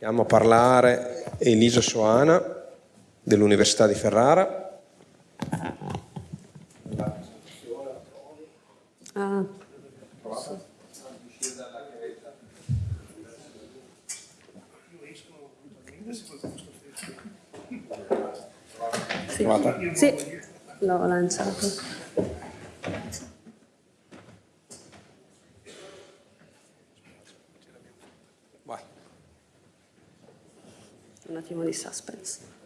Chiamo a parlare Elisa Soana dell'Università di Ferrara. Ah. Sì, sì l'ho lanciato. Un attimo di suspense.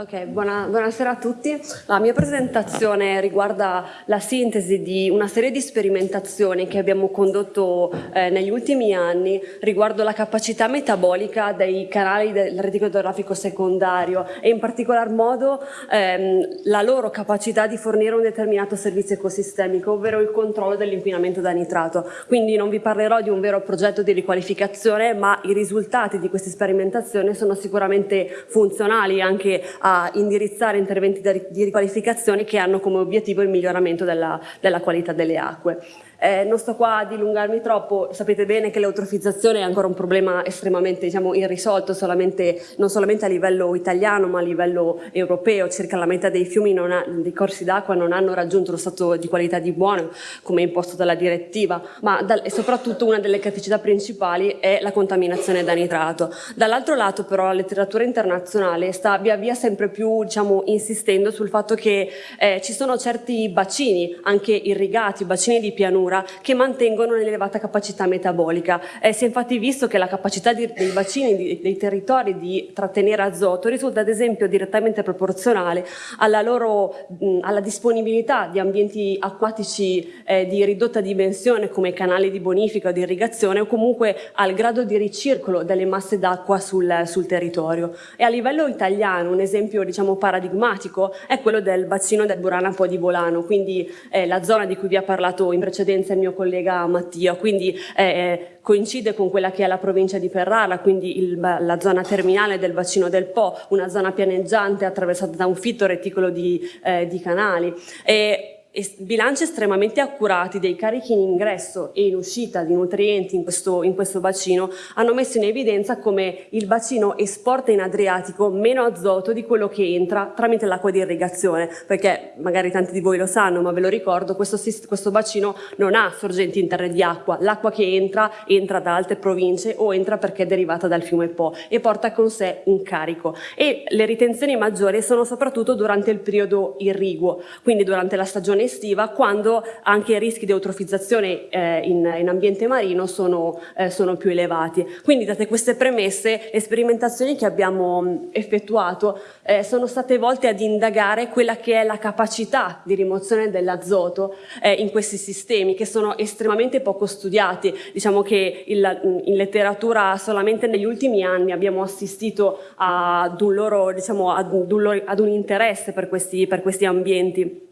Ok, buona, buonasera a tutti. La mia presentazione riguarda la sintesi di una serie di sperimentazioni che abbiamo condotto eh, negli ultimi anni riguardo la capacità metabolica dei canali del reticolo idrografico secondario e in particolar modo ehm, la loro capacità di fornire un determinato servizio ecosistemico, ovvero il controllo dell'inquinamento da nitrato. Quindi non vi parlerò di un vero progetto di riqualificazione, ma i risultati di queste sperimentazioni sono sicuramente funzionali anche a indirizzare interventi di riqualificazione che hanno come obiettivo il miglioramento della, della qualità delle acque. Eh, non sto qua a dilungarmi troppo, sapete bene che l'eutrofizzazione è ancora un problema estremamente diciamo, irrisolto solamente, non solamente a livello italiano ma a livello europeo, circa la metà dei fiumi ha, dei corsi d'acqua non hanno raggiunto lo stato di qualità di buono come imposto dalla direttiva, ma da, e soprattutto una delle criticità principali è la contaminazione da nitrato. Dall'altro lato però la letteratura internazionale sta via via sempre più diciamo, insistendo sul fatto che eh, ci sono certi bacini, anche irrigati, bacini di pianura, pianura che mantengono un'elevata capacità metabolica. Eh, si è infatti visto che la capacità di, dei bacini, di, dei territori di trattenere azoto risulta ad esempio direttamente proporzionale alla, loro, mh, alla disponibilità di ambienti acquatici eh, di ridotta dimensione come canali di bonifica o di irrigazione o comunque al grado di ricircolo delle masse d'acqua sul, sul territorio. E a livello italiano un esempio diciamo, paradigmatico è quello del bacino del Burana Po di Volano, quindi eh, la zona di cui vi ha parlato in precedenza esperienza il mio collega Mattia, quindi eh, eh, coincide con quella che è la provincia di Ferrara, quindi il, la zona terminale del bacino del Po, una zona pianeggiante attraversata da un fitto reticolo di, eh, di canali. E, bilanci estremamente accurati dei carichi in ingresso e in uscita di nutrienti in questo, in questo, bacino hanno messo in evidenza come il bacino esporta in Adriatico meno azoto di quello che entra tramite l'acqua di irrigazione, perché magari tanti di voi lo sanno, ma ve lo ricordo, questo, questo bacino non ha sorgenti interne di acqua, l'acqua che entra entra da altre province o entra perché è derivata dal fiume Po e porta con sé un carico. E le ritenzioni maggiori sono soprattutto durante il periodo irriguo, quindi durante la stagione estiva quando anche i rischi di eutrofizzazione eh, in, in, ambiente marino sono, eh, sono, più elevati. Quindi date queste premesse, le sperimentazioni che abbiamo effettuato eh, sono state volte ad indagare quella che è la capacità di rimozione dell'azoto eh, in questi sistemi che sono estremamente poco studiati. Diciamo che il, in letteratura solamente negli ultimi anni abbiamo assistito ad un loro, diciamo, ad un, ad un interesse per questi, per questi ambienti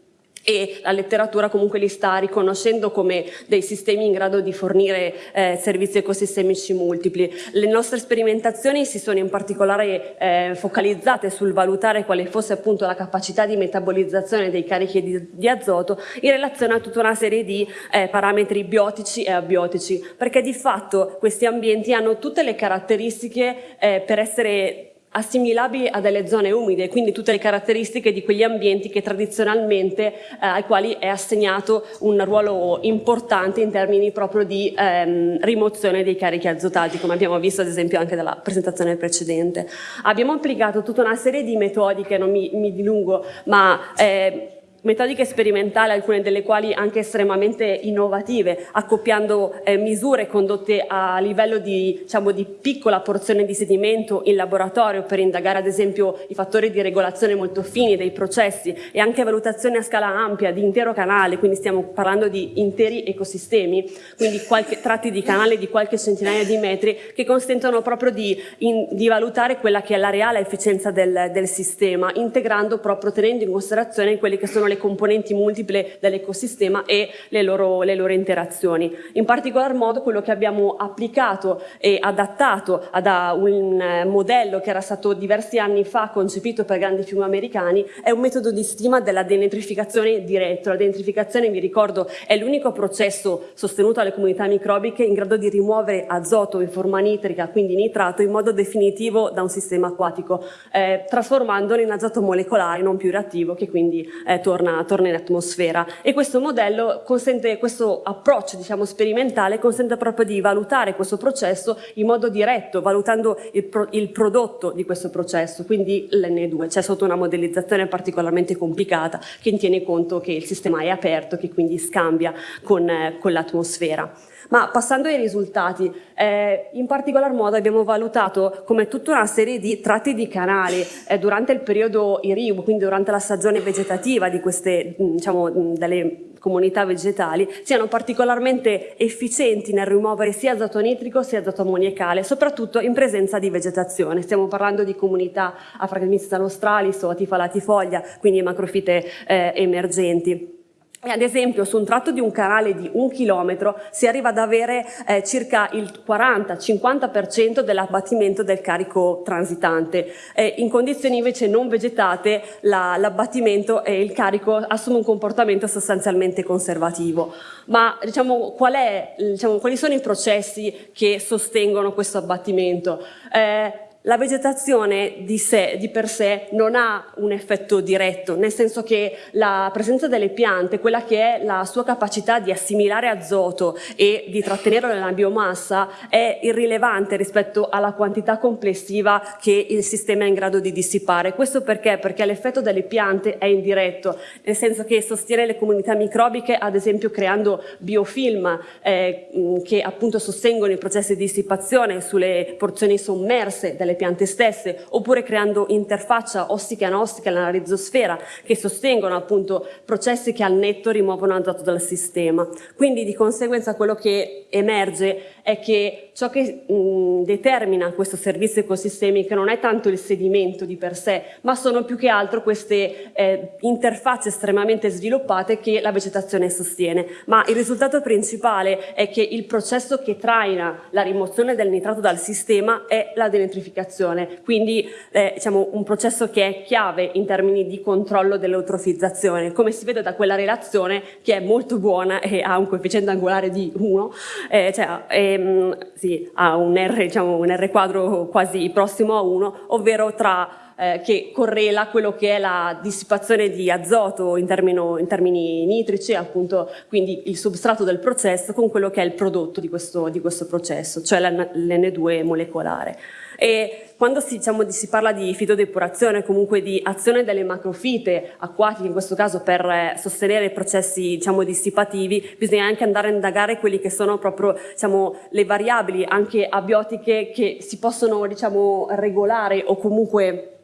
e la letteratura comunque li sta riconoscendo come dei sistemi in grado di fornire eh, servizi ecosistemici multipli. Le nostre sperimentazioni si sono in particolare eh, focalizzate sul valutare quale fosse appunto la capacità di metabolizzazione dei carichi di, di azoto in relazione a tutta una serie di eh, parametri biotici e abiotici, perché di fatto questi ambienti hanno tutte le caratteristiche eh, per essere assimilabili a delle zone umide, quindi tutte le caratteristiche di quegli ambienti che tradizionalmente eh, ai quali è assegnato un ruolo importante in termini proprio di ehm, rimozione dei carichi azotati, come abbiamo visto ad esempio anche dalla presentazione precedente. Abbiamo applicato tutta una serie di metodiche, non mi, mi dilungo, ma eh, metodiche sperimentali, alcune delle quali anche estremamente innovative, accoppiando eh, misure condotte a livello di, diciamo, di, piccola porzione di sedimento in laboratorio per indagare ad esempio i fattori di regolazione molto fini dei processi e anche valutazioni a scala ampia di intero canale, quindi stiamo parlando di interi ecosistemi, quindi qualche, tratti di canale di qualche centinaia di metri che consentono proprio di, in, di valutare quella che è la reale efficienza del, del sistema, integrando proprio, tenendo in considerazione quelle che sono le le componenti multiple dell'ecosistema e le loro, le loro interazioni. In particolar modo quello che abbiamo applicato e adattato ad un eh, modello che era stato diversi anni fa concepito per grandi fiumi americani è un metodo di stima della denitrificazione diretto. La denitrificazione, vi ricordo, è l'unico processo sostenuto dalle comunità microbiche in grado di rimuovere azoto in forma nitrica, quindi nitrato, in modo definitivo da un sistema acquatico, eh, trasformandolo in azoto molecolare non più reattivo che quindi eh, torna, torna, in atmosfera. E questo modello consente, questo approccio diciamo, sperimentale consente proprio di valutare questo processo in modo diretto, valutando il, pro, il prodotto di questo processo, quindi l'N2, cioè sotto una modellizzazione particolarmente complicata che tiene conto che il sistema è aperto, che quindi scambia con, eh, con l'atmosfera. Ma passando ai risultati, eh, in particolar modo abbiamo valutato come tutta una serie di tratti di canali eh, durante il periodo iriu, quindi durante la stagione vegetativa di queste, diciamo, delle comunità vegetali, siano particolarmente efficienti nel rimuovere sia azoto nitrico sia azoto ammoniacale, soprattutto in presenza di vegetazione. Stiamo parlando di comunità Afragmistan australis o Atifalatifoglia, quindi macrofite eh, emergenti. Ad esempio su un tratto di un canale di un chilometro si arriva ad avere eh, circa il 40-50% dell'abbattimento del carico transitante. Eh, in condizioni invece non vegetate l'abbattimento la, e il carico assume un comportamento sostanzialmente conservativo. Ma diciamo, qual è, diciamo, quali sono i processi che sostengono questo abbattimento? Eh, la vegetazione di, sé, di per sé non ha un effetto diretto, nel senso che la presenza delle piante, quella che è la sua capacità di assimilare azoto e di trattenerlo nella biomassa, è irrilevante rispetto alla quantità complessiva che il sistema è in grado di dissipare. Questo perché? Perché l'effetto delle piante è indiretto, nel senso che sostiene le comunità microbiche, ad esempio creando biofilm eh, che appunto sostengono i processi di dissipazione sulle porzioni sommerse delle piante stesse, oppure creando interfaccia ostica-anostica nella rizosfera che sostengono appunto processi che al netto rimuovono azoto dal sistema. Quindi di conseguenza quello che emerge è che ciò che mh, determina questo servizio ecosistemico non è tanto il sedimento di per sé, ma sono più che altro queste eh, interfacce estremamente sviluppate che la vegetazione sostiene. Ma il risultato principale è che il processo che traina la rimozione del nitrato dal sistema è la denitrificazione, quindi eh, diciamo, un processo che è chiave in termini di controllo dell'eutrofizzazione, come si vede da quella relazione che è molto buona e ha un coefficiente angolare di 1, eh, cioè, ehm, sì, ha un R, diciamo, un R quadro quasi prossimo a 1, ovvero tra eh, che correla quello che è la dissipazione di azoto in, termino, in, termini nitrici, appunto quindi il substrato del processo, con quello che è il prodotto di questo, di questo processo, cioè l'N2 molecolare. E quando si, diciamo, si, parla di fitodepurazione, comunque di azione delle macrofite acquatiche, in questo caso per eh, sostenere i processi diciamo, dissipativi, bisogna anche andare a indagare quelli che sono proprio diciamo, le variabili anche abiotiche che si possono diciamo, regolare o comunque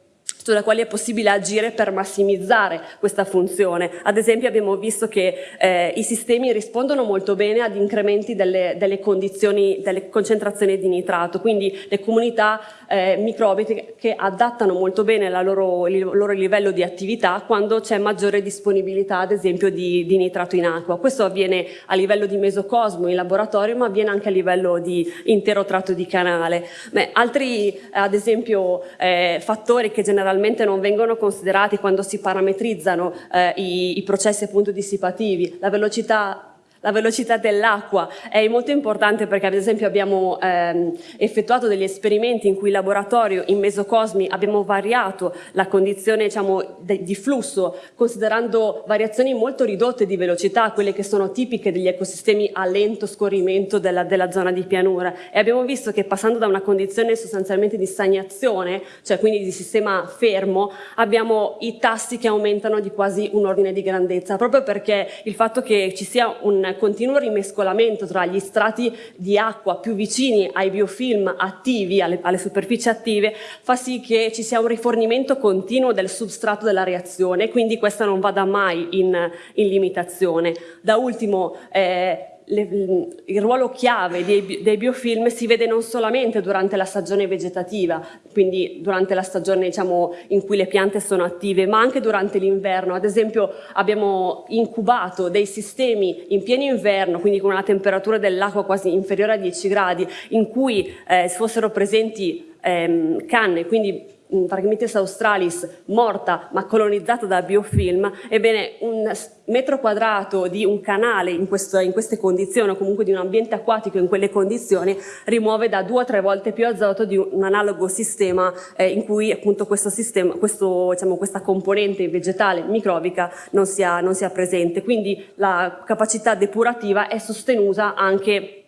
sulle quali è possibile agire per massimizzare questa funzione. Ad esempio abbiamo visto che eh, i sistemi rispondono molto bene ad incrementi delle, delle, condizioni, delle concentrazioni di nitrato, quindi le comunità eh, microbiche che adattano molto bene loro, il loro livello di attività quando c'è maggiore disponibilità ad esempio di, di, nitrato in acqua. Questo avviene a livello di mesocosmo in laboratorio ma avviene anche a livello di intero tratto di canale. Beh, altri ad esempio eh, fattori che generalmente generalmente non vengono considerati quando si parametrizzano eh, i, i processi appunto dissipativi, la velocità la velocità dell'acqua è molto importante perché ad esempio abbiamo ehm, effettuato degli esperimenti in cui in laboratorio in mesocosmi abbiamo variato la condizione diciamo, di flusso considerando variazioni molto ridotte di velocità, quelle che sono tipiche degli ecosistemi a lento scorrimento della, della zona di pianura. E abbiamo visto che passando da una condizione sostanzialmente di stagnazione, cioè quindi di sistema fermo, abbiamo i tassi che aumentano di quasi un ordine di grandezza, proprio perché il fatto che ci sia un continuo rimescolamento tra gli strati di acqua più vicini ai biofilm attivi, alle, alle superfici attive, fa sì che ci sia un rifornimento continuo del substrato della reazione, quindi questa non vada mai in, in limitazione. Da ultimo, eh, le, il ruolo chiave dei, dei, biofilm si vede non solamente durante la stagione vegetativa, quindi durante la stagione diciamo, in cui le piante sono attive, ma anche durante l'inverno. Ad esempio abbiamo incubato dei sistemi in pieno inverno, quindi con una temperatura dell'acqua quasi inferiore a 10 gradi, in cui eh, fossero presenti ehm, canne, quindi Phragmites australis morta ma colonizzata da biofilm, ebbene un metro quadrato di un canale in, questo, in, queste condizioni o comunque di un ambiente acquatico in quelle condizioni rimuove da due o tre volte più azoto di un analogo sistema eh, in cui appunto questo sistema, questo, diciamo, questa componente vegetale microbica non sia, non sia presente. Quindi la capacità depurativa è sostenuta anche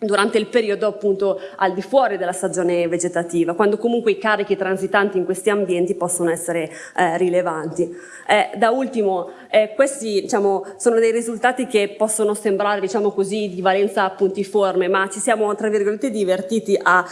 durante il periodo appunto al di fuori della stagione vegetativa, quando comunque i carichi transitanti in questi ambienti possono essere eh, rilevanti. Eh, da ultimo, eh, questi diciamo, sono dei risultati che possono sembrare diciamo così, di valenza puntiforme, ma ci siamo tra virgolette divertiti a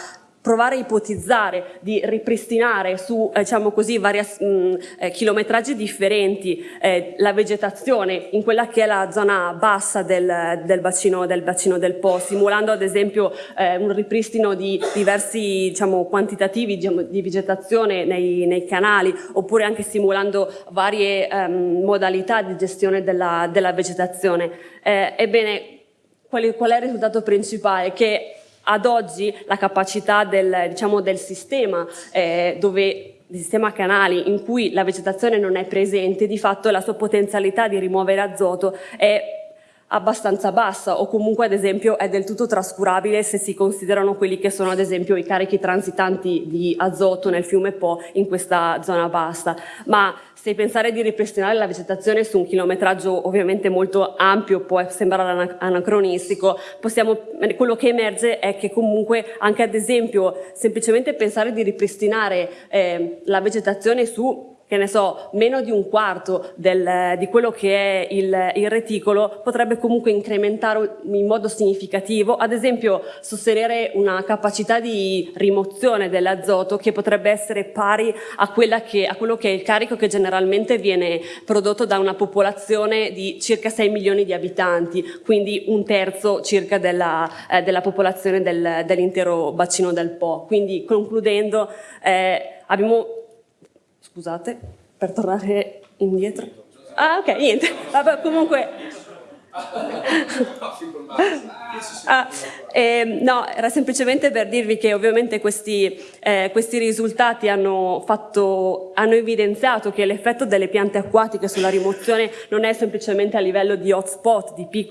provare a ipotizzare di ripristinare su eh, diciamo così, vari mh, eh, chilometraggi differenti eh, la vegetazione in quella che è la zona bassa del, del, bacino, del bacino, del Po, simulando ad esempio eh, un ripristino di diversi diciamo, quantitativi diciamo, di vegetazione nei, nei, canali, oppure anche simulando varie ehm, modalità di gestione della, della vegetazione. Eh, ebbene, qual, qual è il risultato principale? Che ad oggi la capacità del, diciamo, del sistema eh, dove il sistema canali in cui la vegetazione non è presente, di fatto la sua potenzialità di rimuovere azoto è abbastanza bassa o comunque ad esempio è del tutto trascurabile se si considerano quelli che sono ad esempio i carichi transitanti di azoto nel fiume Po in questa zona bassa. Ma se pensare di ripristinare la vegetazione su un chilometraggio ovviamente molto ampio può sembrare anacronistico, possiamo, quello che emerge è che comunque anche ad esempio semplicemente pensare di ripristinare eh, la vegetazione su che ne so, meno di un quarto del, di quello che è il, il, reticolo potrebbe comunque incrementare in modo significativo, ad esempio sostenere una capacità di rimozione dell'azoto che potrebbe essere pari a, che, a, quello che è il carico che generalmente viene prodotto da una popolazione di circa 6 milioni di abitanti, quindi un terzo circa della, eh, della popolazione del, dell'intero bacino del Po. Quindi concludendo eh, abbiamo scusate, per tornare indietro. Ah, ok, niente. Vabbè, comunque ah, eh, no, era semplicemente per dirvi che ovviamente questi, eh, questi risultati hanno, fatto, hanno, evidenziato che l'effetto delle piante acquatiche sulla rimozione non è semplicemente a livello di hotspot, di, di,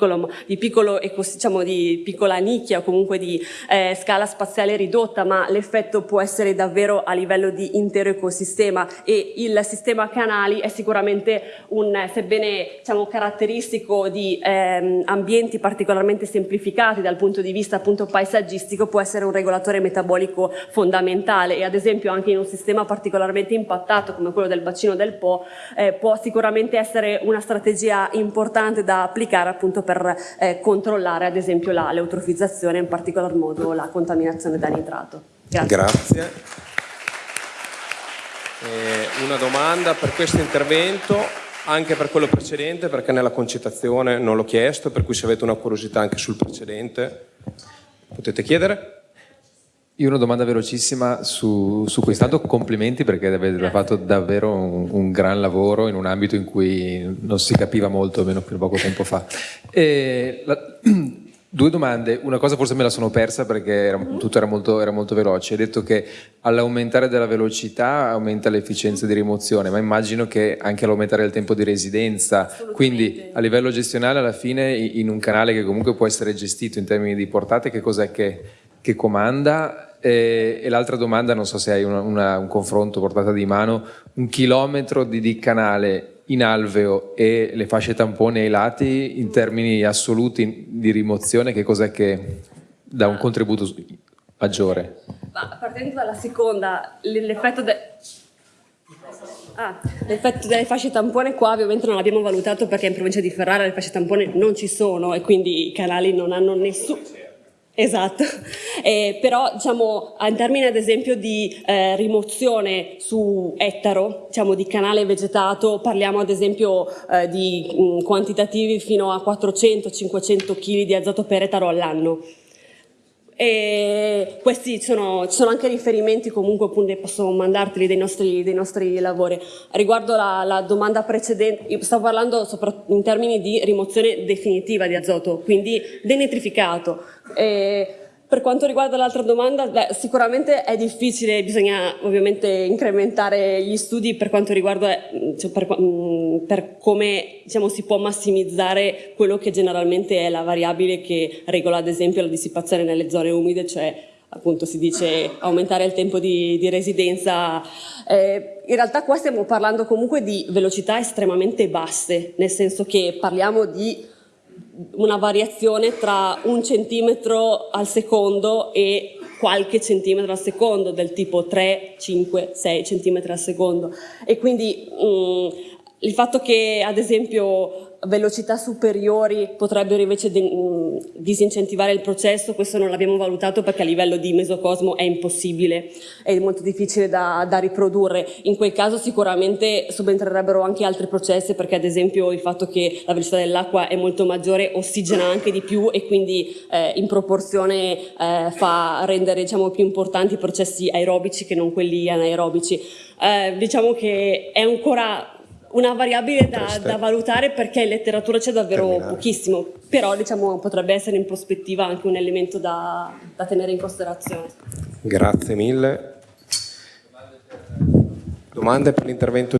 diciamo, di piccola nicchia o comunque di eh, scala spaziale ridotta, ma l'effetto può essere davvero a livello di intero ecosistema. E il sistema canali è sicuramente un, sebbene diciamo, caratteristico di eh, ehm, ambienti particolarmente semplificati dal punto di vista appunto paesaggistico può essere un regolatore metabolico fondamentale e ad esempio anche in un sistema particolarmente impattato come quello del bacino del Po eh, può sicuramente essere una strategia importante da applicare appunto per eh, controllare ad esempio la l'eutrofizzazione in particolar modo la contaminazione da nitrato. Grazie. Grazie. Eh, una domanda per questo intervento anche per quello precedente perché nella concitazione non l'ho chiesto, per cui se avete una curiosità anche sul precedente potete chiedere. Io ho una domanda velocissima su, su questo, tanto complimenti perché avete fatto davvero un, un, gran lavoro in un ambito in cui non si capiva molto, almeno fino a poco tempo fa. E la, Due domande, una cosa forse me la sono persa perché era, tutto era molto, era molto veloce. Hai detto che all'aumentare della velocità aumenta l'efficienza di rimozione, ma immagino che anche all'aumentare il tempo di residenza, quindi a livello gestionale alla fine in un canale che comunque può essere gestito in termini di portate, che cos'è che, che comanda? E, e l'altra domanda, non so se hai una, una, un confronto portata di mano, un chilometro di, di canale in alveo e le fasce tampone ai lati in termini assoluti di rimozione che cos'è che dà un contributo maggiore? Ma partendo dalla seconda, l'effetto de... ah, delle fasce tampone qua ovviamente non l'abbiamo valutato perché in provincia di Ferrara le fasce tampone non ci sono e quindi i canali non hanno nessun Esatto, eh, però diciamo, in termini ad esempio di eh, rimozione su ettaro, diciamo di canale vegetato, parliamo ad esempio eh, di mh, quantitativi fino a 400-500 kg di azoto per ettaro all'anno. E questi sono, ci sono anche riferimenti comunque appunto posso mandarteli dei nostri, dei nostri lavori. Riguardo la, la domanda precedente, io stavo parlando in termini di rimozione definitiva di azoto, quindi denitrificato. E per quanto riguarda l'altra domanda, beh, sicuramente è difficile, bisogna ovviamente incrementare gli studi per quanto riguarda cioè per, per, come diciamo, si può massimizzare quello che generalmente è la variabile che regola ad esempio la dissipazione nelle zone umide, cioè appunto si dice aumentare il tempo di, di residenza. Eh, in realtà qua stiamo parlando comunque di velocità estremamente basse, nel senso che parliamo di una variazione tra un centimetro al secondo e qualche centimetro al secondo, del tipo 3, 5, 6 centimetri al secondo. E quindi mh, mm, il fatto che ad esempio velocità superiori potrebbero invece mm, disincentivare il processo, questo non l'abbiamo valutato perché a livello di mesocosmo è impossibile, è molto difficile da, da riprodurre. In quel caso sicuramente subentrerebbero anche altri processi perché ad esempio il fatto che la velocità dell'acqua è molto maggiore ossigena anche di più e quindi eh, in proporzione eh, fa rendere diciamo, più importanti i processi aerobici che non quelli anaerobici. Eh, diciamo che è ancora una variabile da, da, valutare perché in letteratura c'è davvero Terminale. pochissimo, però diciamo, potrebbe essere in prospettiva anche un elemento da, da tenere in considerazione. Grazie mille. Domande per l'intervento